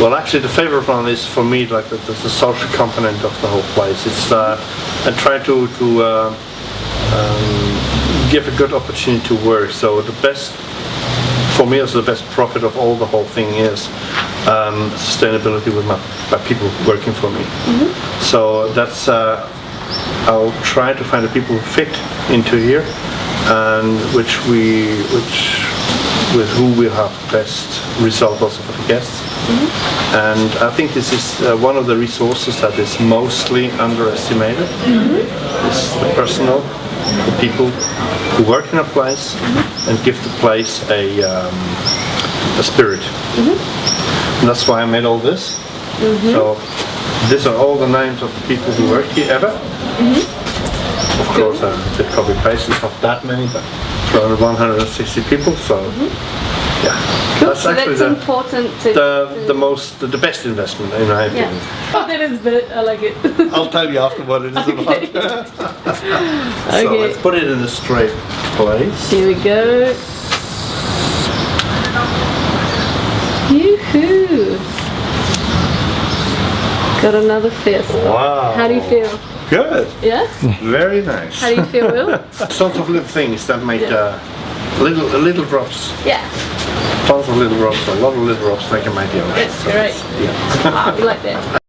Well, actually, the favorite one is for me like the, the social component of the whole place. It's uh, I try to to uh, um, give a good opportunity to work. So the best for me, also the best profit of all the whole thing is um, sustainability with my, my people working for me. So that's uh, I'll try to find the people who fit into here and which we which with who we have best result also for the guests. And I think this is uh, one of the resources that is mostly underestimated. It's the personal, the people who work in a place and give the place a, um, a spirit. And that's why I made all this. So these are all the names of the people who work here ever. Of course, uh, the copy paste not that many, but it's around 160 people. So mm-hmm. yeah, that's so actually that's the, important to... the the most the, the best investment in my opinion. yeah. Oh, that is bit, I like it. I'll tell you after what it is Okay. about. so Okay. let's put it in a straight place. Here we go. Yoo-hoo! Got another fist. Wow. How do you feel? Good. Yeah? Very nice. How do you feel, Will? Tons of little things that make Yeah. uh, little little drops. Yeah, Tons of little drops. A lot of little drops make a mighty ocean. that's great. Yeah. Ah, we like that.